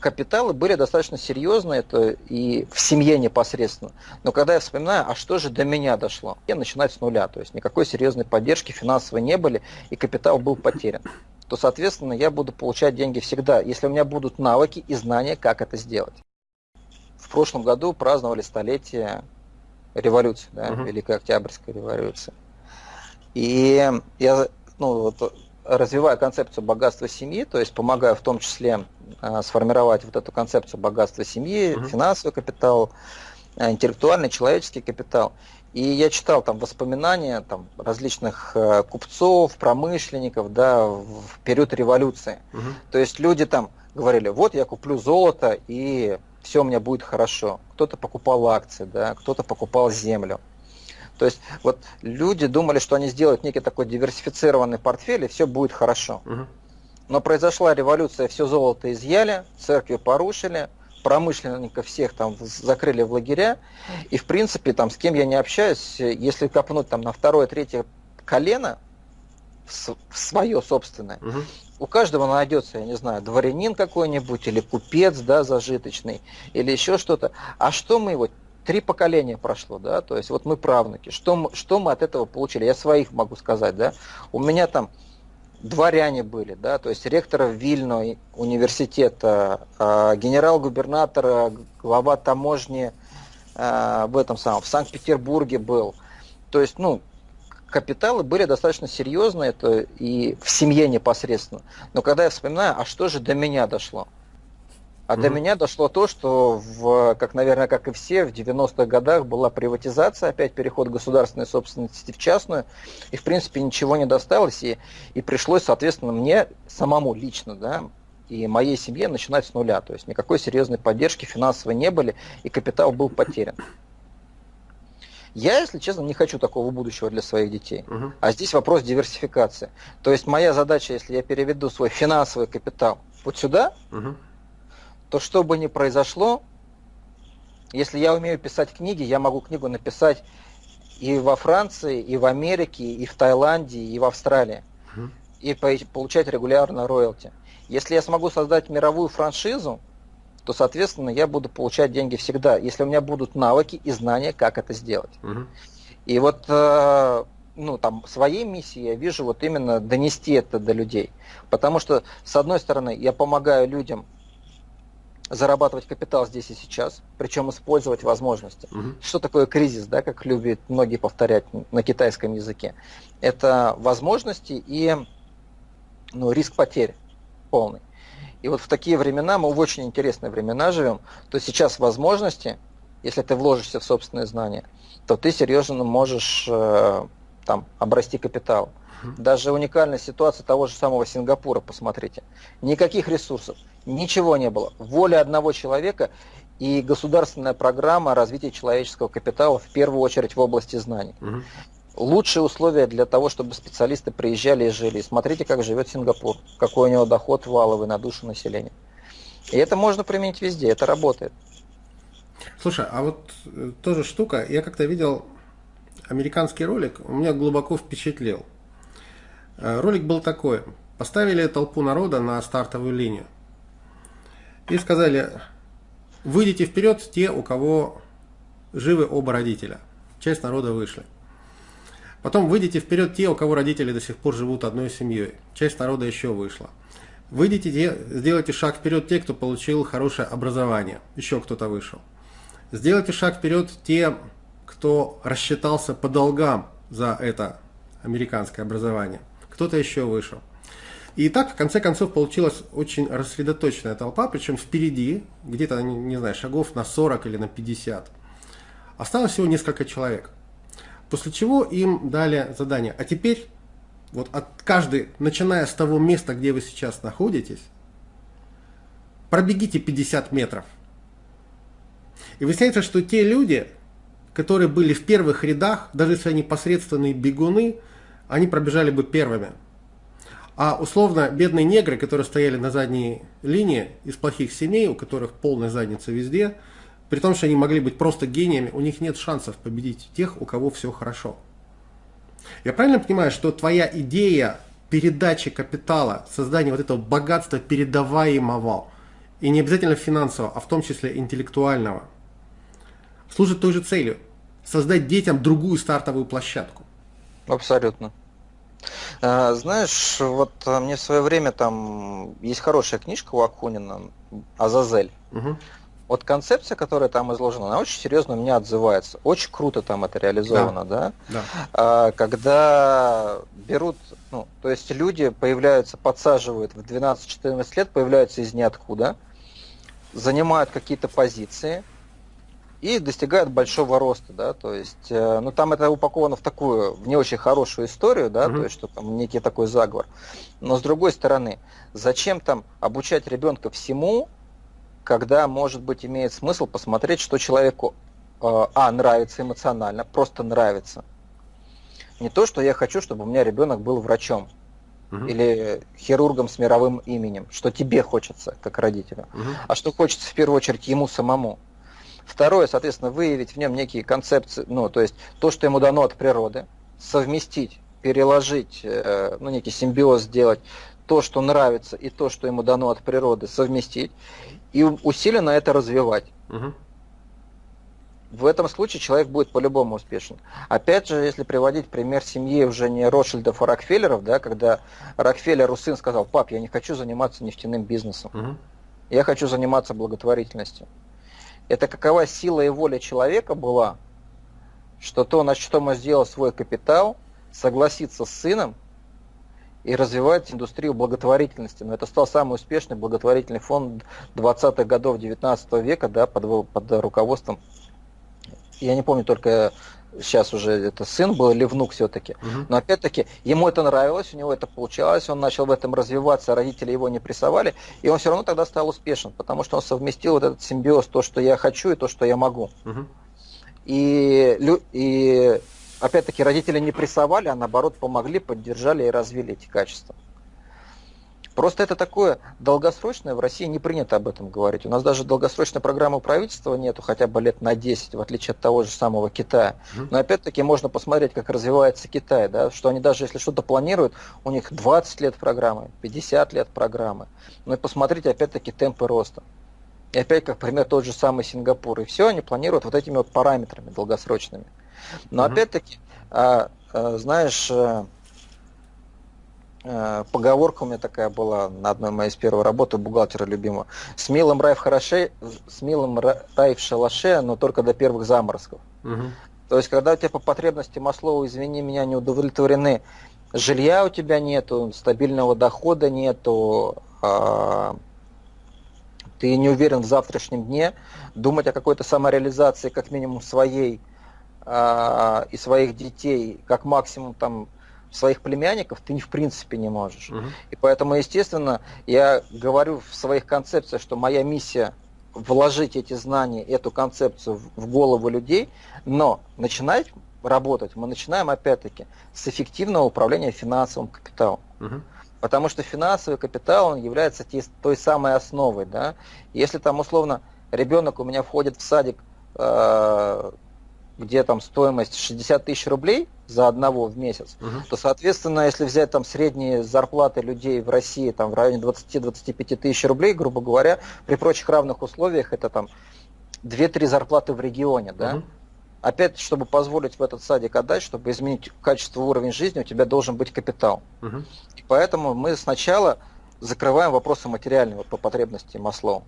капиталы были достаточно серьезные, это и в семье непосредственно. Но когда я вспоминаю, а что же до меня дошло, я начинаю с нуля, то есть никакой серьезной поддержки финансовой не были, и капитал был потерян то, соответственно, я буду получать деньги всегда, если у меня будут навыки и знания, как это сделать. В прошлом году праздновали столетие революции, да, угу. Великой Октябрьской революции. И я ну, вот, развиваю концепцию богатства семьи, то есть помогаю в том числе сформировать вот эту концепцию богатства семьи, угу. финансовый капитал, э, интеллектуальный, человеческий капитал. И я читал там воспоминания там, различных э, купцов, промышленников да, в период революции. Угу. То есть люди там говорили, вот я куплю золото и все у меня будет хорошо. Кто-то покупал акции, да, кто-то покупал землю. То есть вот люди думали, что они сделают некий такой диверсифицированный портфель и все будет хорошо. Угу. Но произошла революция, все золото изъяли, церкви порушили, промышленников всех там закрыли в лагеря. И в принципе, там, с кем я не общаюсь, если копнуть там на второе, третье колено, в свое собственное, угу. у каждого найдется, я не знаю, дворянин какой-нибудь, или купец, да, зажиточный, или еще что-то. А что мы его три поколения прошло, да, то есть вот мы правнуки, что, что мы от этого получили, я своих могу сказать, да, у меня там дворяне были, да, то есть ректора Вильно университета, а, генерал-губернатора, глава таможни а, в этом самом, в Санкт-Петербурге был. То есть, ну, капиталы были достаточно серьезные, это и в семье непосредственно. Но когда я вспоминаю, а что же до меня дошло? А до меня дошло то, что, в, как, наверное, как и все, в 90-х годах была приватизация, опять переход государственной собственности в частную, и, в принципе, ничего не досталось, и, и пришлось, соответственно, мне самому лично, да, и моей семье начинать с нуля. То есть никакой серьезной поддержки финансовой не были, и капитал был потерян. Я, если честно, не хочу такого будущего для своих детей. Угу. А здесь вопрос диверсификации. То есть моя задача, если я переведу свой финансовый капитал вот сюда, угу то что бы ни произошло, если я умею писать книги, я могу книгу написать и во Франции, и в Америке, и в Таиланде, и в Австралии. Угу. И получать регулярно роялти. Если я смогу создать мировую франшизу, то, соответственно, я буду получать деньги всегда, если у меня будут навыки и знания, как это сделать. Угу. И вот э, ну, там, своей миссией я вижу вот именно донести это до людей. Потому что, с одной стороны, я помогаю людям зарабатывать капитал здесь и сейчас, причем использовать возможности. Угу. Что такое кризис, да, как любят многие повторять на китайском языке? Это возможности и ну, риск потерь полный. И вот в такие времена, мы в очень интересные времена живем, то сейчас возможности, если ты вложишься в собственные знания, то ты серьезно можешь э, там, обрасти капитал. Даже уникальная ситуация того же самого Сингапура, посмотрите. Никаких ресурсов, ничего не было. Воля одного человека и государственная программа развития человеческого капитала в первую очередь в области знаний. Угу. Лучшие условия для того, чтобы специалисты приезжали и жили. смотрите, как живет Сингапур, какой у него доход валовый на душу населения. И это можно применить везде, это работает. Слушай, а вот э, тоже штука, я как-то видел американский ролик, у меня глубоко впечатлил. Э, ролик был такой. Поставили толпу народа на стартовую линию. И сказали, выйдите вперед те, у кого живы оба родителя. Часть народа вышли. Потом выйдите вперед те, у кого родители до сих пор живут одной семьей. Часть народа еще вышла. Выйдите, те, сделайте шаг вперед те, кто получил хорошее образование. Еще кто-то вышел. Сделайте шаг вперед те, кто рассчитался по долгам за это американское образование кто-то еще вышел. И так, в конце концов, получилась очень рассредоточенная толпа, причем впереди, где-то, не знаю, шагов на 40 или на 50. Осталось всего несколько человек. После чего им дали задание. А теперь, вот от каждой, начиная с того места, где вы сейчас находитесь, пробегите 50 метров. И выясняется, что те люди, которые были в первых рядах, даже если они посредственные бегуны, они пробежали бы первыми. А условно бедные негры, которые стояли на задней линии из плохих семей, у которых полная задница везде, при том, что они могли быть просто гениями, у них нет шансов победить тех, у кого все хорошо. Я правильно понимаю, что твоя идея передачи капитала, создания вот этого богатства передаваемого, и не обязательно финансового, а в том числе интеллектуального, служит той же целью – создать детям другую стартовую площадку. Абсолютно. А, знаешь, вот а, мне в свое время там есть хорошая книжка у Акунина «Азазель». Угу. Вот концепция, которая там изложена, она очень серьезно у меня отзывается. Очень круто там это реализовано, да? да? да. А, когда берут, ну, то есть люди появляются, подсаживают в 12-14 лет, появляются из ниоткуда, занимают какие-то позиции, и достигают большого роста, да, то есть, э, ну там это упаковано в такую, в не очень хорошую историю, да, угу. то есть, что там некий такой заговор. Но с другой стороны, зачем там обучать ребенка всему, когда, может быть, имеет смысл посмотреть, что человеку, э, а, нравится эмоционально, просто нравится. Не то, что я хочу, чтобы у меня ребенок был врачом, угу. или хирургом с мировым именем, что тебе хочется, как родителю, угу. а что хочется в первую очередь ему самому. Второе, соответственно, выявить в нем некие концепции, ну, то есть то, что ему дано от природы, совместить, переложить, э, ну, некий симбиоз сделать, то, что нравится, и то, что ему дано от природы, совместить, и усиленно это развивать. Угу. В этом случае человек будет по-любому успешен. Опять же, если приводить пример семьи уже не Ротшильдов, а Рокфеллеров, да, когда Рокфеллеру сын сказал, пап, я не хочу заниматься нефтяным бизнесом, угу. я хочу заниматься благотворительностью это какова сила и воля человека была, что то, на что он сделал свой капитал, согласиться с сыном и развивать индустрию благотворительности. Но это стал самый успешный благотворительный фонд 20-х годов 19 века да, под, под руководством, я не помню только сейчас уже это сын был или внук все-таки. Угу. Но опять-таки ему это нравилось, у него это получалось, он начал в этом развиваться, родители его не прессовали, и он все равно тогда стал успешен, потому что он совместил вот этот симбиоз, то, что я хочу и то, что я могу. Угу. И, и опять-таки родители не прессовали, а наоборот помогли, поддержали и развили эти качества. Просто это такое долгосрочное, в России не принято об этом говорить. У нас даже долгосрочной программы правительства нету хотя бы лет на 10, в отличие от того же самого Китая. Но опять-таки можно посмотреть, как развивается Китай, да, что они даже если что-то планируют, у них 20 лет программы, 50 лет программы. Ну и посмотрите опять-таки темпы роста. И опять, как пример, тот же самый Сингапур. И все они планируют вот этими вот параметрами долгосрочными. Но угу. опять-таки, а, а, знаешь, Э, поговорка у меня такая была на одной моей из первой работы бухгалтера любимого. С милым рай в хороше, с милым рай в шалаше, но только до первых заморозков. Угу. То есть, когда у тебя по потребности Маслоу, извини меня, не удовлетворены, жилья у тебя нету, стабильного дохода нету, а, ты не уверен в завтрашнем дне, думать о какой-то самореализации, как минимум своей а, и своих детей, как максимум там своих племянников ты в принципе не можешь. Угу. И поэтому, естественно, я говорю в своих концепциях, что моя миссия вложить эти знания, эту концепцию в голову людей, но начинать работать мы начинаем опять-таки с эффективного управления финансовым капиталом. Угу. Потому что финансовый капитал он является той самой основой. Да? Если там условно ребенок у меня входит в садик э, где там стоимость 60 тысяч рублей за одного в месяц, угу. то, соответственно, если взять там средние зарплаты людей в России там в районе 20-25 тысяч рублей, грубо говоря, при прочих равных условиях это там 2-3 зарплаты в регионе, да? Угу. Опять, чтобы позволить в этот садик отдать, чтобы изменить качество уровень жизни, у тебя должен быть капитал. Угу. И поэтому мы сначала закрываем вопросы материального по потребности Маслоу.